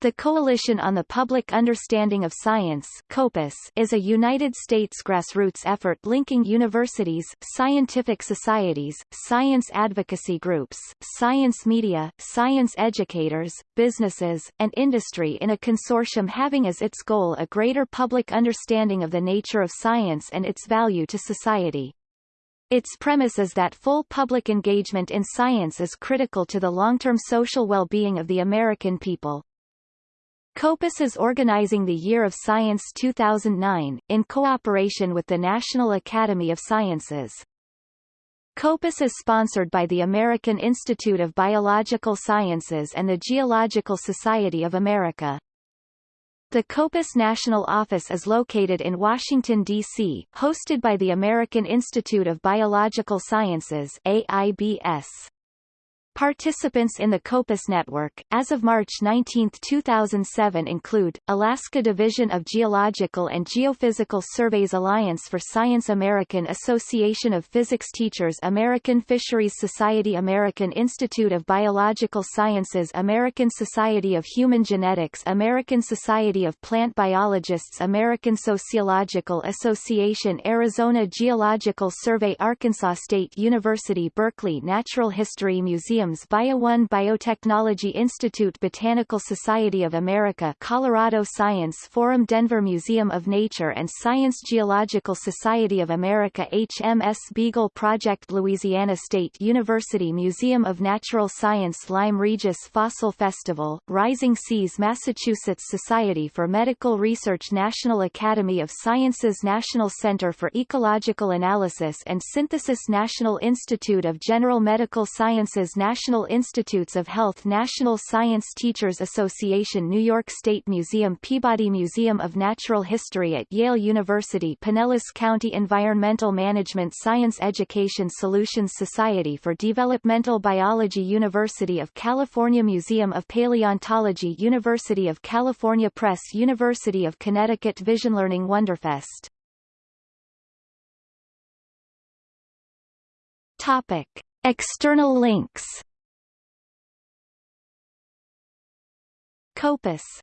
The Coalition on the Public Understanding of Science COPUS is a United States grassroots effort linking universities, scientific societies, science advocacy groups, science media, science educators, businesses, and industry in a consortium having as its goal a greater public understanding of the nature of science and its value to society. Its premise is that full public engagement in science is critical to the long-term social well-being of the American people. COPUS is organizing the Year of Science 2009, in cooperation with the National Academy of Sciences. COPUS is sponsored by the American Institute of Biological Sciences and the Geological Society of America. The COPUS National Office is located in Washington, D.C., hosted by the American Institute of Biological Sciences AIBS. Participants in the COPUS network, as of March 19, 2007 include, Alaska Division of Geological and Geophysical Surveys Alliance for Science American Association of Physics Teachers American Fisheries Society American Institute of Biological Sciences American Society of Human Genetics American Society of Plant Biologists American Sociological Association Arizona Geological Survey Arkansas State University Berkeley Natural History Museum Museums BioOne Biotechnology Institute Botanical Society of America Colorado Science Forum Denver Museum of Nature and Science Geological Society of America HMS Beagle Project Louisiana State University Museum of Natural Science Lyme Regis Fossil Festival, Rising Seas Massachusetts Society for Medical Research National Academy of Sciences National Center for Ecological Analysis and Synthesis National Institute of General Medical Sciences National Institutes of Health National Science Teachers Association New York State Museum Peabody Museum of Natural History at Yale University Pinellas County Environmental Management Science Education Solutions Society for Developmental Biology University of California Museum of Paleontology University of California Press University of Connecticut Vision Learning Wonderfest Topic. External links. COPUS